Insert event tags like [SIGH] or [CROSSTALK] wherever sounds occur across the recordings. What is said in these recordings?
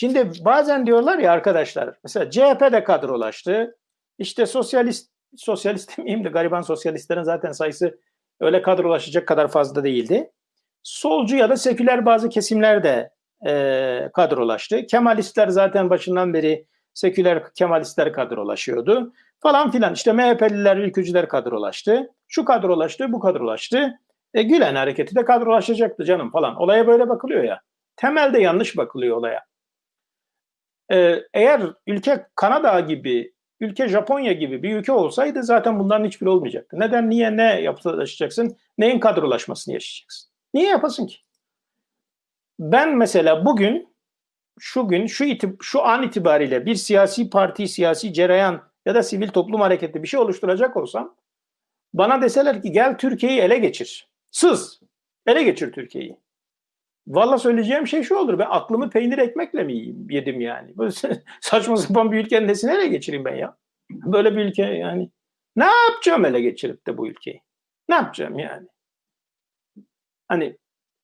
Şimdi bazen diyorlar ya arkadaşlar, mesela CHP de kadrolaştı. İşte sosyalist, sosyalist [LAUGHS] demeyeyim de gariban sosyalistlerin zaten sayısı öyle kadrolaşacak kadar fazla değildi. Solcu ya da seküler bazı kesimler de e, kadrolaştı. Kemalistler zaten başından beri seküler Kemalistler kadrolaşıyordu falan filan. İşte MHP'liler, ülkücüler kadrolaştı. Şu kadrolaştı, bu kadrolaştı. E, Gülen hareketi de kadrolaşacaktı canım falan. Olaya böyle bakılıyor ya. Temelde yanlış bakılıyor olaya. E, eğer ülke Kanada gibi, ülke Japonya gibi bir ülke olsaydı zaten bunların hiçbiri olmayacaktı. Neden, niye, ne yapılaşacaksın? Neyin kadrolaşmasını yaşayacaksın? Niye yapasın ki? Ben mesela bugün, şu gün, şu, itib şu an itibariyle bir siyasi parti, siyasi cereyan ya da sivil toplum hareketi bir şey oluşturacak olsam bana deseler ki gel Türkiye'yi ele geçir. Sız. Ele geçir Türkiye'yi. Valla söyleyeceğim şey şu olur. Ben aklımı peynir ekmekle mi yedim yani? Böyle [LAUGHS] saçma sapan bir ülkenin nesini ele geçireyim ben ya? Böyle bir ülke yani. Ne yapacağım ele geçirip de bu ülkeyi? Ne yapacağım yani? Hani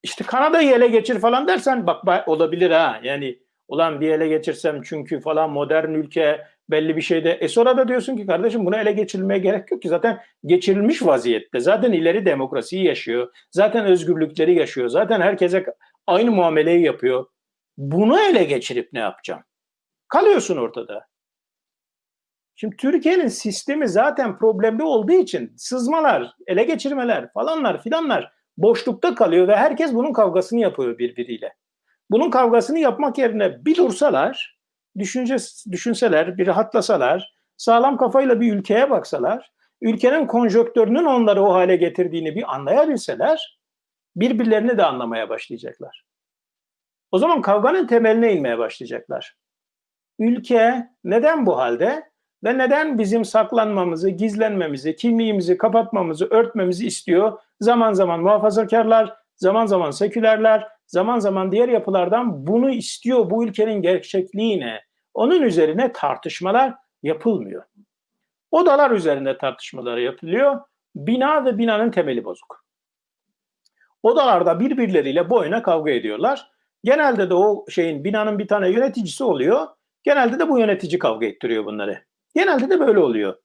işte Kanada'yı ele geçir falan dersen bak olabilir ha. Yani ulan bir ele geçirsem çünkü falan modern ülke belli bir şeyde. E sonra da diyorsun ki kardeşim bunu ele geçirilmeye gerek yok ki zaten geçirilmiş vaziyette. Zaten ileri demokrasiyi yaşıyor. Zaten özgürlükleri yaşıyor. Zaten herkese aynı muameleyi yapıyor. Bunu ele geçirip ne yapacağım? Kalıyorsun ortada. Şimdi Türkiye'nin sistemi zaten problemli olduğu için sızmalar, ele geçirmeler falanlar filanlar boşlukta kalıyor ve herkes bunun kavgasını yapıyor birbiriyle. Bunun kavgasını yapmak yerine bir dursalar, düşünce, düşünseler, bir rahatlasalar, sağlam kafayla bir ülkeye baksalar, ülkenin konjöktörünün onları o hale getirdiğini bir anlayabilseler, birbirlerini de anlamaya başlayacaklar. O zaman kavganın temeline inmeye başlayacaklar. Ülke neden bu halde ve neden bizim saklanmamızı, gizlenmemizi, kimliğimizi kapatmamızı, örtmemizi istiyor? Zaman zaman muhafazakarlar, zaman zaman sekülerler, zaman zaman diğer yapılardan bunu istiyor bu ülkenin gerçekliğine. Onun üzerine tartışmalar yapılmıyor. Odalar üzerinde tartışmalar yapılıyor. Bina ve binanın temeli bozuk. Odalarda birbirleriyle boyuna kavga ediyorlar. Genelde de o şeyin binanın bir tane yöneticisi oluyor. Genelde de bu yönetici kavga ettiriyor bunları. Genelde de böyle oluyor.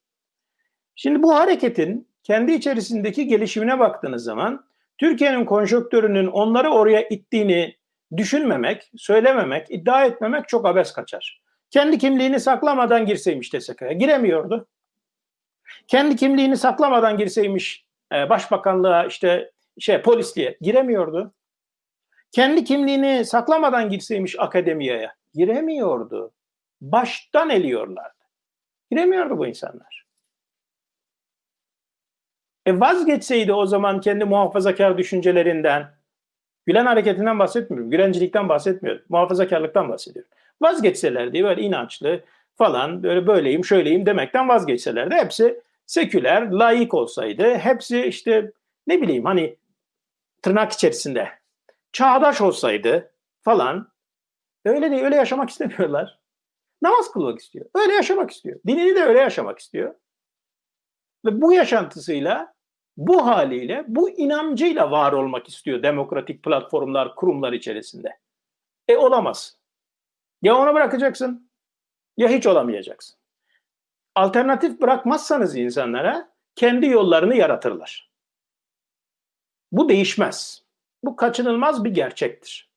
Şimdi bu hareketin kendi içerisindeki gelişimine baktığınız zaman Türkiye'nin konjonktörünün onları oraya ittiğini düşünmemek, söylememek, iddia etmemek çok abes kaçar. Kendi kimliğini saklamadan girseymiş TSK'ya giremiyordu. Kendi kimliğini saklamadan girseymiş e, başbakanlığa işte şey polisliğe giremiyordu. Kendi kimliğini saklamadan girseymiş akademiyeye giremiyordu. Baştan eliyorlardı. Giremiyordu bu insanlar. E vazgeçseydi o zaman kendi muhafazakar düşüncelerinden, Gülen hareketinden bahsetmiyorum, Gülencilikten bahsetmiyorum, muhafazakarlıktan bahsediyorum. Vazgeçselerdi böyle inançlı falan böyle böyleyim şöyleyim demekten vazgeçselerdi hepsi seküler, layık olsaydı, hepsi işte ne bileyim hani tırnak içerisinde çağdaş olsaydı falan öyle değil, öyle yaşamak istemiyorlar. Namaz kılmak istiyor. Öyle yaşamak istiyor. Dinini de öyle yaşamak istiyor. Ve bu yaşantısıyla, bu haliyle, bu inancıyla var olmak istiyor demokratik platformlar, kurumlar içerisinde. E olamaz. Ya onu bırakacaksın ya hiç olamayacaksın. Alternatif bırakmazsanız insanlara kendi yollarını yaratırlar. Bu değişmez. Bu kaçınılmaz bir gerçektir.